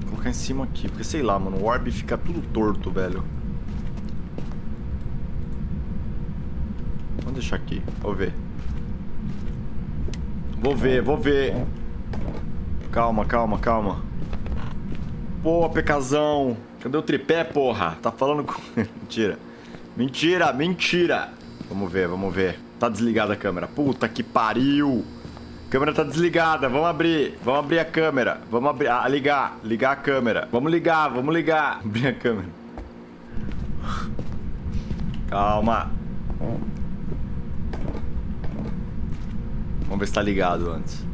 Vou colocar em cima aqui, porque sei lá, mano. O orb fica tudo torto, velho. Vamos deixar aqui. Vou ver. Vou ver, vou ver. Calma, calma, calma. Pô, pecazão. Cadê o tripé, porra? Tá falando com... mentira. Mentira, mentira. Vamos ver, vamos ver. Tá desligada a câmera. Puta que pariu. A câmera tá desligada. Vamos abrir. Vamos abrir a câmera. Vamos abrir. Ah, ligar. Ligar a câmera. Vamos ligar, vamos ligar. Abrir a câmera. Calma. Vamos ver se tá ligado antes.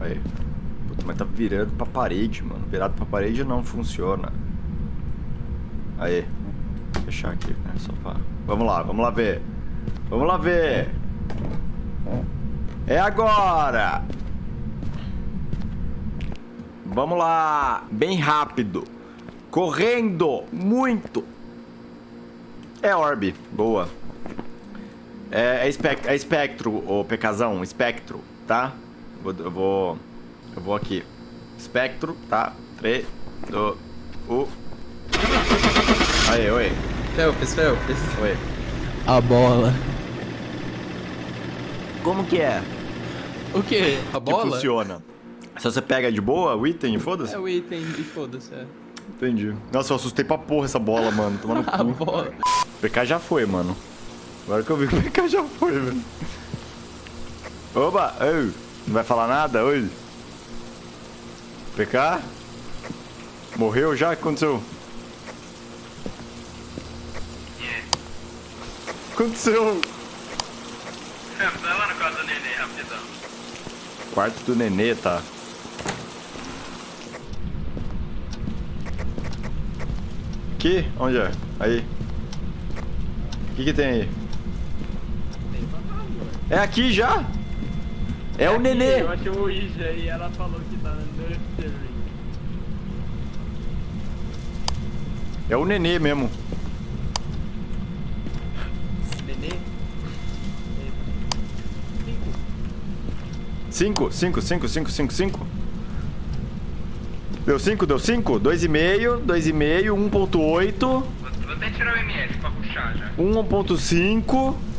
Aí. Puta, mas tá virando pra parede, mano. Virado pra parede não funciona. Aí. Vou fechar aqui, né? Só pra... Vamos lá, vamos lá ver. Vamos lá ver. É agora. Vamos lá. Bem rápido. Correndo. Muito. É orbe. Boa. É, é, espect é espectro, ô Pecazão. Espectro, tá? Vou, eu vou... Eu vou aqui. Espectro, tá? 3, 2, 1... Aí, oi. Felps, Felps. Oi. A bola. Como que é? O quê? A Que bola? funciona? Se você pega de boa o item, foda-se? É o item e foda-se, é. Entendi. Nossa, eu assustei pra porra essa bola, mano. Tomando A cu. bola. O PK já foi, mano. Agora que eu vi que o PK já foi, velho. Oba! Ei, não vai falar nada? Oi? PK? Morreu já? O que aconteceu? Yeah. O que aconteceu? Vai lá no quarto do neném, rapidão. Quarto do nenê, tá? Aqui? Onde é? Aí. O que que tem aí? Tem. É aqui já? É o nenê. Eu achei o Ouija e ela falou que tá nursery. É o nenê mesmo. Nenê? Cinco, Cinco. cinco, cinco, cinco, cinco, cinco. Deu cinco, deu cinco? Dois e meio, dois e meio, 1.8, Vou, vou até tirar o MS pra puxar já. 1.5.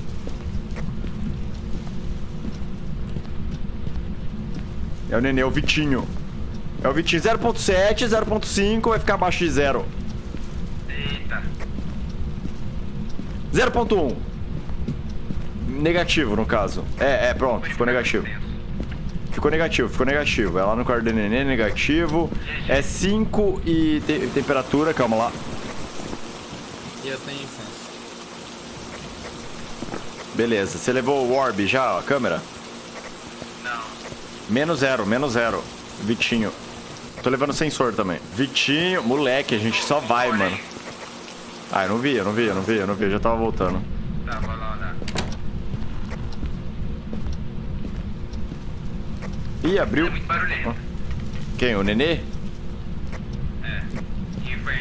É o nenê, é o Vitinho. É o Vitinho 0.7, 0.5, vai ficar abaixo de 0. Eita. 0.1. Negativo, no caso. É, é, pronto, ficou negativo. Ficou negativo, ficou negativo. É lá no quarto do nenê, negativo. É 5 e te- temperatura, calma lá. E eu tenho incenso. Beleza, você levou o orb já, ó, a câmera? Menos zero, menos zero. Vitinho. Tô levando sensor também. Vitinho, moleque, a gente só vai, mano. Ah, eu não vi, eu não vi, eu não vi, eu não vi, eu já tava voltando. Tá, vou lá olhar. Ih, É abriu. muito barulhento. Quem? O nenê? É. Quem foi?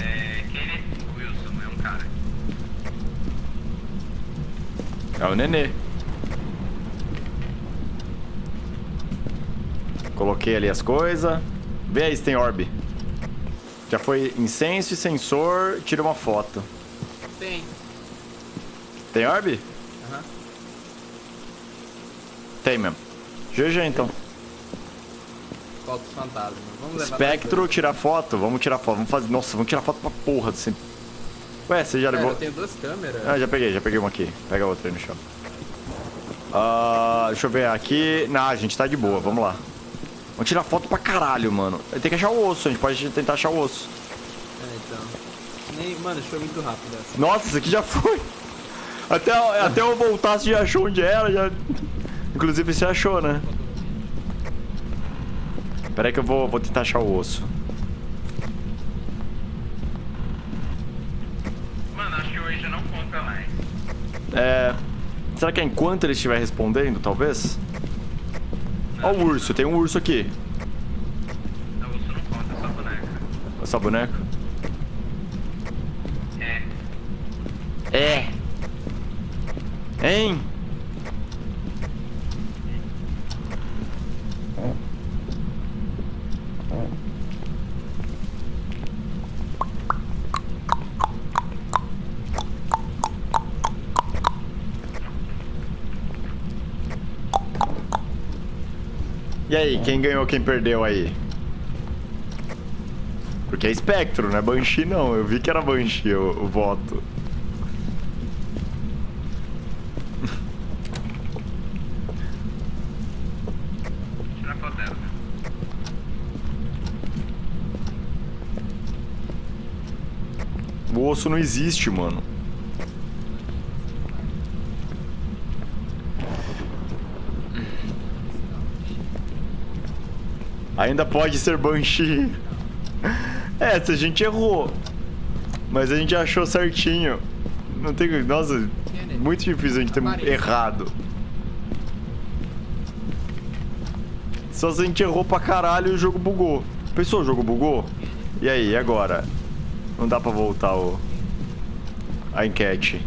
É Kenneth Wilson, é um cara. É o nenê. Coloquei ali as coisas. Vê aí se tem orb. Já foi incenso e sensor. Tira uma foto. Tem. Tem orb? Aham. Tem mesmo. GG então. Falta os fantasmas. Vamos levar Espectro, tirar foto. Vamos tirar foto. Vamos fazer. Nossa, vamos tirar foto pra porra desse. Ué, você já Cara, levou. eu tenho duas câmeras. Ah, já peguei, já peguei uma aqui. Pega outra aí no chão. Ah, deixa eu ver aqui. Não, a gente tá de boa, vamos lá. Vamos tirar foto pra caralho, mano. Tem que achar o osso, a gente pode tentar achar o osso. É, então. Nem, mano, foi muito rápido essa. Nossa, isso aqui já foi. Até, até eu voltar, você já achou onde era, já. Inclusive você achou, né? Pera aí que eu vou, vou tentar achar o osso. Mano, acho que hoje não conta mais. É. Será que é enquanto ele estiver respondendo, talvez? Ó o urso, tem um urso aqui. Não, isso não conta, é só boneca. Essa boneca. É. É. Hein? E aí, quem ganhou, quem perdeu aí? Porque é espectro, não é Banshee não. Eu vi que era Banshee o, o voto. O osso não existe, mano. Ainda pode ser Banshee. É, se a gente errou. Mas a gente achou certinho. Não tem. Nossa, muito difícil a gente ter errado. Só se a gente errou pra caralho e o jogo bugou. Pensou, o jogo bugou? E aí, e agora? Não dá pra voltar o... a enquete.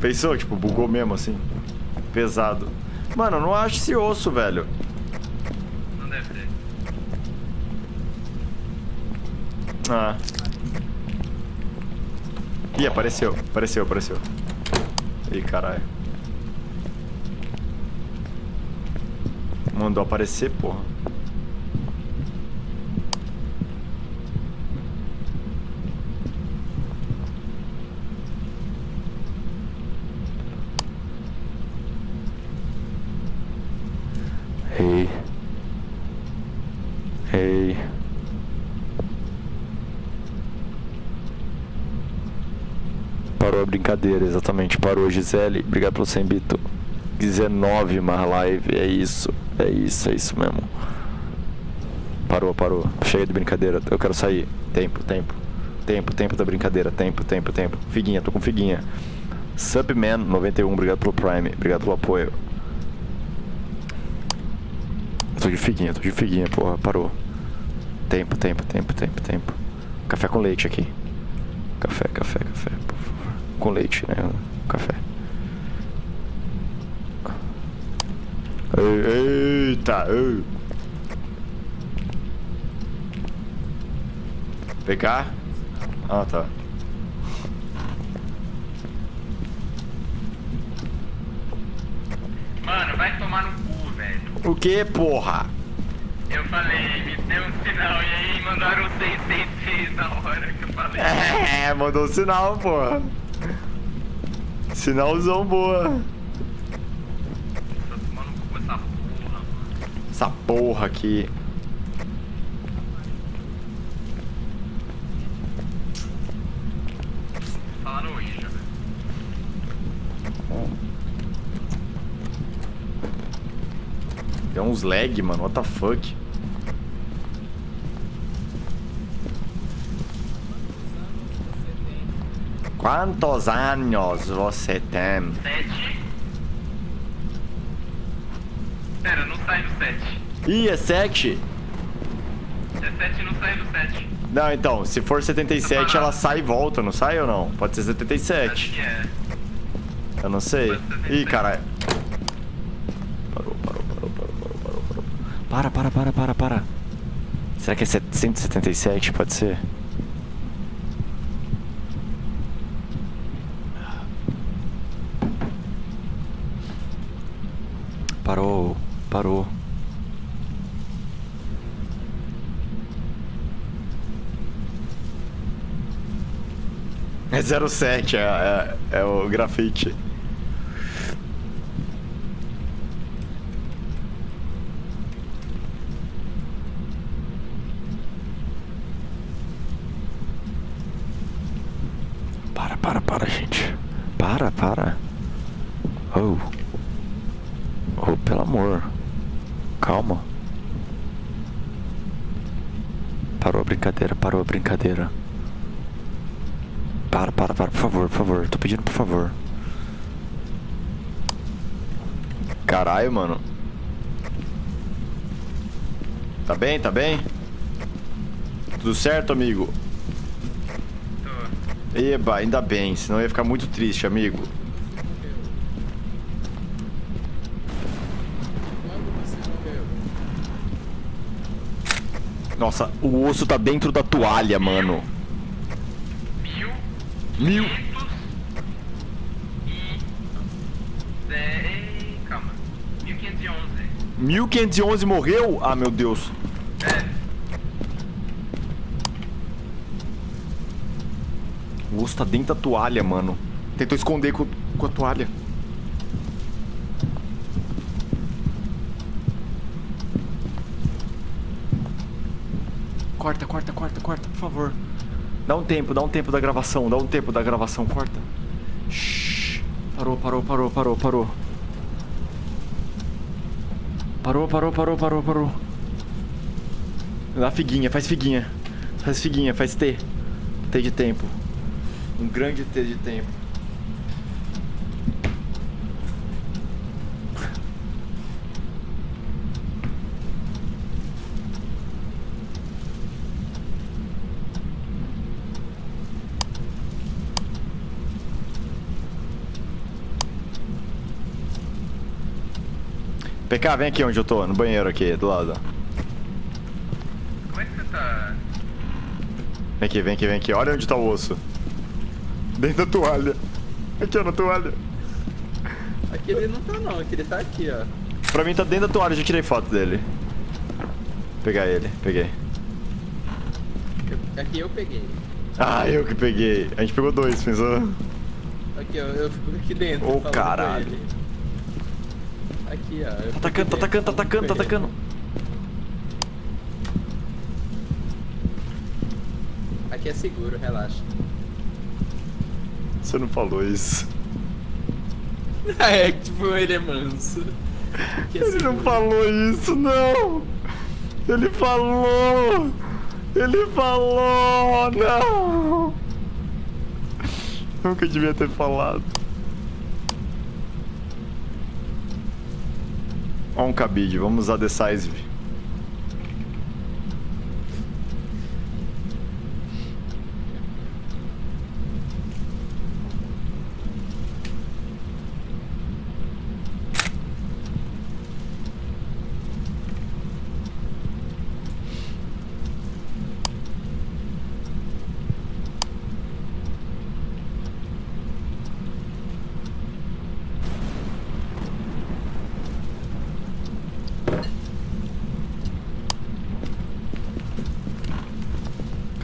Pensou, tipo, bugou mesmo assim? Pesado. Mano, eu não acho esse osso, velho. Não deve ter. Ah. Ih, apareceu. Apareceu, apareceu. Ih, caralho. Mandou aparecer, porra. Ei. Ei. Parou a brincadeira, exatamente. Parou, Gisele. Obrigado pelo 100 bito. 19 mais live. É isso. É isso, é isso mesmo. Parou, parou. Chega de brincadeira. Eu quero sair. Tempo, tempo. Tempo, tempo da brincadeira. Tempo, tempo, tempo. Figuinha, tô com figuinha. Subman 91, obrigado pelo Prime. Obrigado pelo apoio. Tô de figuinha, tô de figuinha, porra. Parou. Tempo, tempo, tempo, tempo, tempo. Café com leite aqui. Café, café, café. Com leite, né? Café. Ei, Eita, ei. Pegar? Ah, tá. Mano, vai tomar no cu, velho. O que, porra? Eu falei, me deu um sinal e aí mandaram um 666 na hora que eu falei. É, mandou um sinal, porra. Sinalzão boa. Cu essa porra, aqui. Deu uns lag, mano. What the fuck? Quantos anos você tem? 7. Pera, não sai do 7. Ih, é 7? É 7 não sai do 7. Não, então, se for 77, ela sai e volta, não sai ou não? Pode ser Acho 77. que é. Eu não sei. Ih, 77. caralho. Parou, parou, parou, parou, parou, parou, parou. Para, para, para, para, para. Será que é 177? Pode ser? Parou, parou. É 07, é, é, é o grafite. Para, para, para, gente. Para, para. Oh. Oh, pelo amor. Calma. Parou a brincadeira, parou a brincadeira. Para, para, para, por favor, por favor. Tô pedindo por favor. Caralho, mano. Tá bem, tá bem? Tudo certo, amigo? Tô. Eba, ainda bem, senão eu ia ficar muito triste, amigo. Nossa, o osso tá dentro da toalha, mano. Mil. Mil. 1511 morreu? Ah, meu Deus. O osso tá dentro da toalha, mano. Tentou esconder com, com a toalha. Corta, corta, corta, corta, por favor. Dá um tempo, dá um tempo da gravação, dá um tempo da gravação, corta. Shhh. Parou, parou, parou, parou, parou. Parou, parou, parou, parou, parou. Dá figuinha, faz figuinha. Faz figuinha, faz T. T de tempo. Um grande T de tempo. PK, vem aqui onde eu tô, no banheiro aqui, do lado. Como é que você tá? Vem aqui, vem aqui, vem aqui. Olha onde tá o osso. Dentro da toalha. Aqui, ó, na toalha. Aqui ele não tá não, aqui ele tá aqui, ó. Pra mim tá dentro da toalha, já tirei foto dele. Pegar ele, peguei. Eu- aqui eu peguei. Ah, eu que peguei. A gente pegou dois, pensou? Aqui, ó, eu fico aqui dentro. Ô, com caralho. Aqui, ó. eu Tá atacando, tá atacando, tá atacando, tá atacando. Aqui é seguro, relaxa. Você não falou isso. é, tipo, ele é manso. É Ele não seguro. falou isso, não! Ele falou! Ele falou! Não! Nunca devia ter falado. Um cabide, vamos usar Decisive.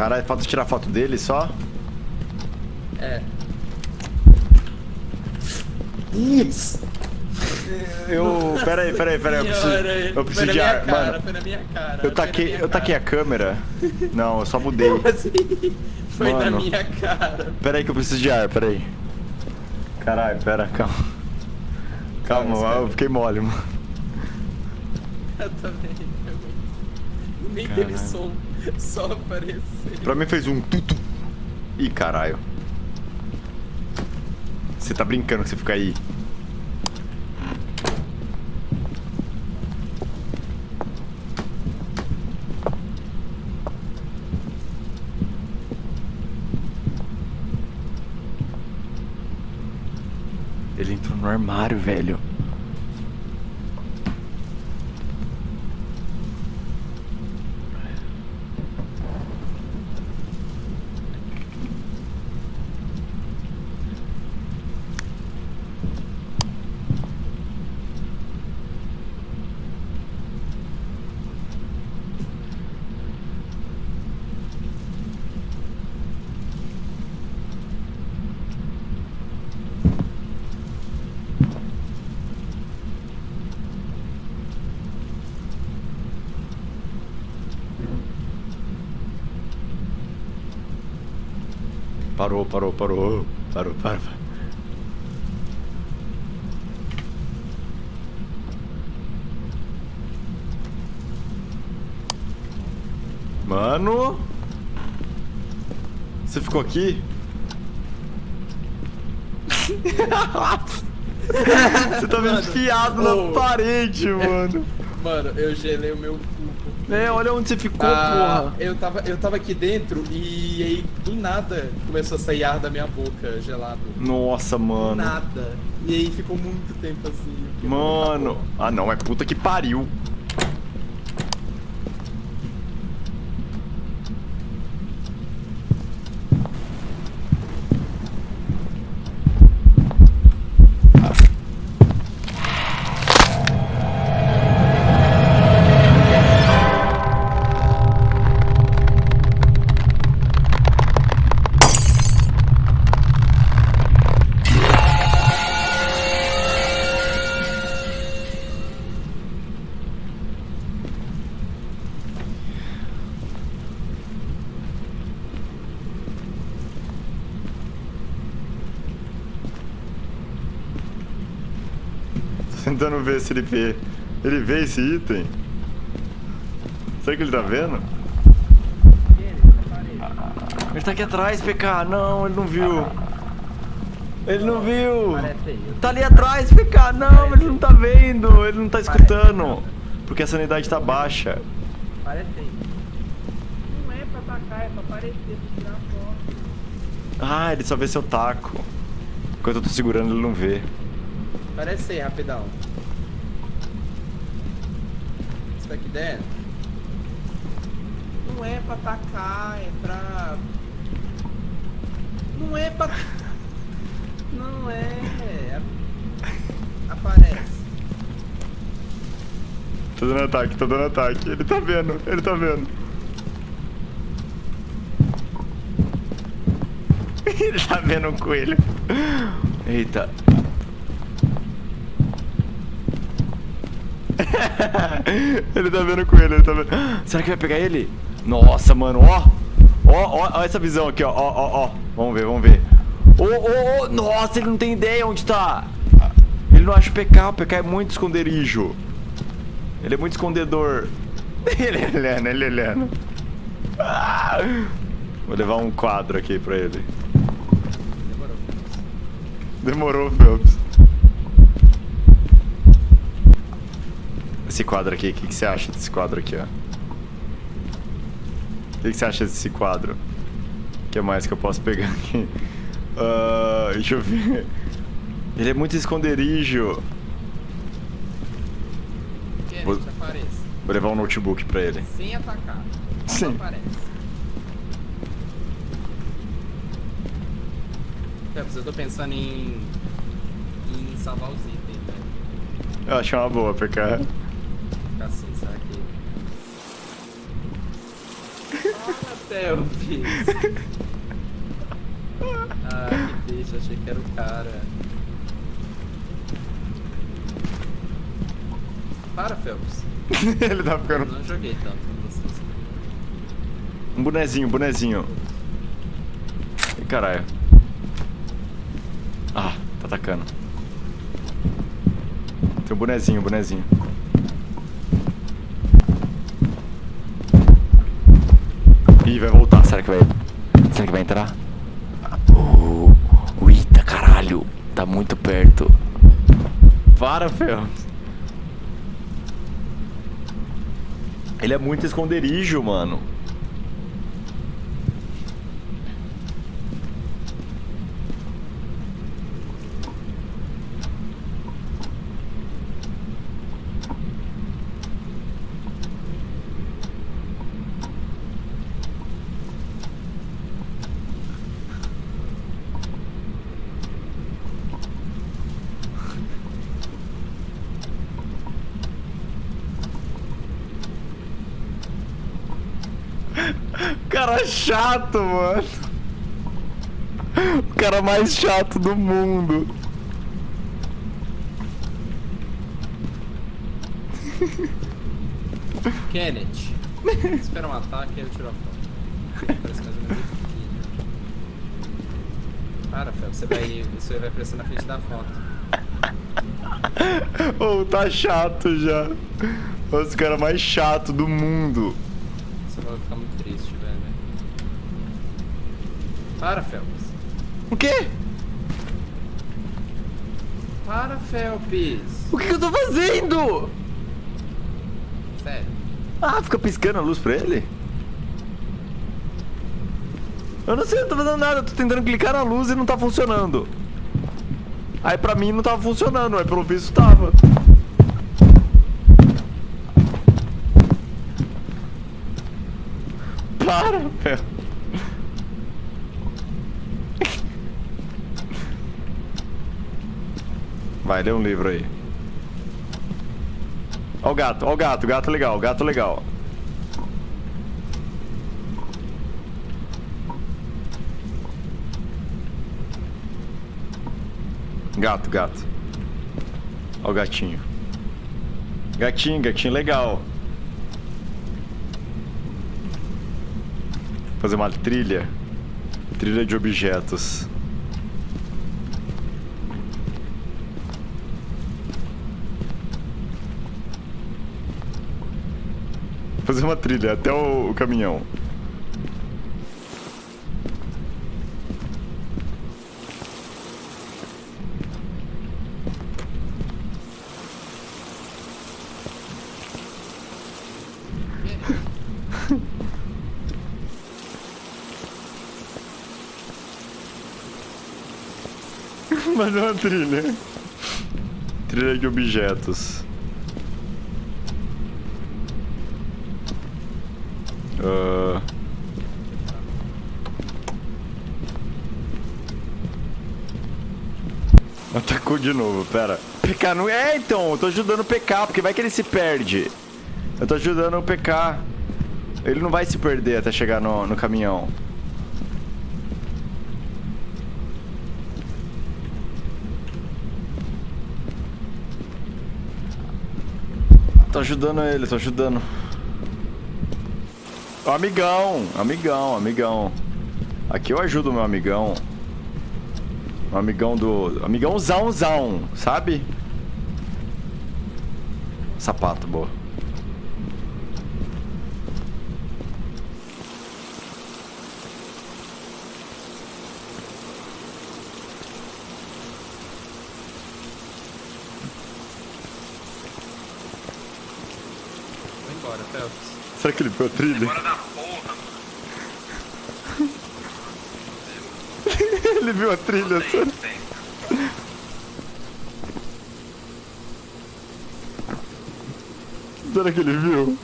Caralho, falta tirar foto dele só? É. Putz! Eu. Pera aí, pera aí, pera aí. Eu preciso, eu preciso na de ar. cara, Mano, Foi na minha cara. eu na taquei, eu taquei a câmera. Não, eu só mudei. Assim? Foi na Mano. minha cara. Pera aí que eu preciso de ar, pera aí. Caralho, pera, calma. Calma, Calma, eu fiquei mole, mano. Eu também. eu- Nem teve Caralho. som. Só apareceu. Pra mim fez um tutu. Ih, caralho. Você tá brincando que você fica aí. Ele entrou no armário, velho. Parou, parou, parou. Parou. Mano. Você ficou aqui? Você tá Mano, enfiado na parede, mano. Mano, eu gelei o meu. É, olha onde você ficou, Ah, porra. eu tava, eu tava aqui dentro e aí do nada começou a sair ar da minha boca gelado. Nossa, Do mano. nada. E aí ficou muito tempo assim. Mano. Ah, não, é puta que pariu. Tentando ver se ele vê. Ele vê esse item? Será que ele tá vendo? Ele tá aqui atrás, PK. Não, ele não viu. Ele não viu. Tá ali atrás, PK. Não, ele não tá vendo. Ele não tá escutando. Porque a sanidade tá baixa. Parece. Não é pra atacar, é pra aparecer, pra tirar foto. Ah, ele só vê seu taco. Enquanto eu tô segurando, ele não vê. Parece aí, rapidão. Isso aqui dentro. Não é pra atacar, é pra. Não é pra. Não é. Aparece. Tô dando ataque, tô dando ataque. Ele tá vendo, ele tá vendo. ele tá vendo um coelho. Eita. ele tá vendo o coelho, ele tá vendo. Será que vai pegar ele? Nossa, mano, ó. Ó, ó, ó essa visão aqui, ó. Ó, ó, ó. Vamos ver, vamos ver. Ô, ô, ô. Nossa, ele não tem ideia onde tá. Ele não acha o PK, o PK é muito esconderijo. Ele é muito escondedor. Ele é olhando, ele é olhando. Ah! Vou levar um quadro aqui pra ele. Demorou. Demorou, Phelps. Esse quadro aqui, o que, que você acha desse quadro aqui, ó? O que, que você acha desse quadro? O que mais que eu posso pegar aqui? Ah, deixa eu ver. Ele é muito esconderijo. Quer Vou-. Vou levar um notebook pra ele. Sem atacar. Sim. Aparece. Eu tô pensando em. em salvar os itens, né? Eu acho uma boa, PK. Phelps! Ah, que deixa, achei que era o cara. Para, Phelps. ele tá Eu ficando. não joguei tanto com vocês. Um bonezinho, bonezinho. Ih, caralho. Ah, tá atacando. Tem um bonezinho, um bonezinho. Ih, vai voltar. Será que vai. Será que vai entrar? Uh, Eita, caralho. Tá muito perto. Ele é muito esconderijo, mano. Cara chato, mano. O cara mais chato do mundo. Kenneth. Espera um ataque e eu tiro a foto. Parece mais ou menos aqui. Para, Phelps, você vai. Isso aí vai aparecer na frente da foto. Ô, tá chato já. Os cara mais chato do mundo. Você vai ficar muito triste, velho. Para, Phelps. O quê? Para, Phelps. O que, que eu tô fazendo? Sério. Ah, fica piscando a luz pra ele? Eu não sei, eu não tô fazendo nada. Eu tô tentando clicar na luz e não tá funcionando. Aí pra mim não tava funcionando, aí pelo visto tava. Para, velho. Vai, lê um livro aí. Ó o gato, ó o gato, gato legal, gato legal. Gato, gato. Ó o gatinho. Gatinho, gatinho legal. Fazer uma trilha. Trilha de objetos. Fazer uma trilha até o, o caminhão. Fazer uma trilha. Trilha de objetos. Ah. Atacou de novo, pera. PK não é então, eu tô ajudando o PK, porque vai que ele se perde. Eu tô ajudando o PK. Ele não vai se perder até chegar no, no caminhão. Tô ajudando ele, tô ajudando. Amigão, amigão, amigão. Aqui eu ajudo meu amigão. O amigão do... Amigãozãozão, sabe? Sapato, boa. Será que ele viu a trilha? Bora da porra, mano. ele viu a trilha, tem. Será que ele viu?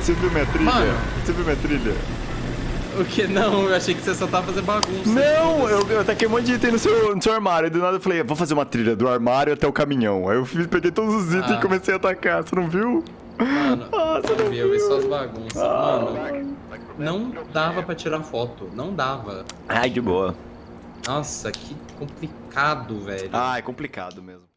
Você viu minha trilha? Mano. Você viu minha trilha? O que? Não, eu achei que você só tava fazendo bagunça. Não, eu, eu taquei um monte de item no seu, no seu armário. E do nada eu falei, vou fazer uma trilha do armário até o caminhão. Aí eu fiz, peguei todos os itens Ah. e comecei a atacar. Você não viu? Mano, Ah, você não eu vi, eu vi viu? só as bagunças. Ah. Mano, não dava pra tirar foto. Não dava. Ai, de boa. Nossa, que complicado, velho. Ah, é complicado mesmo.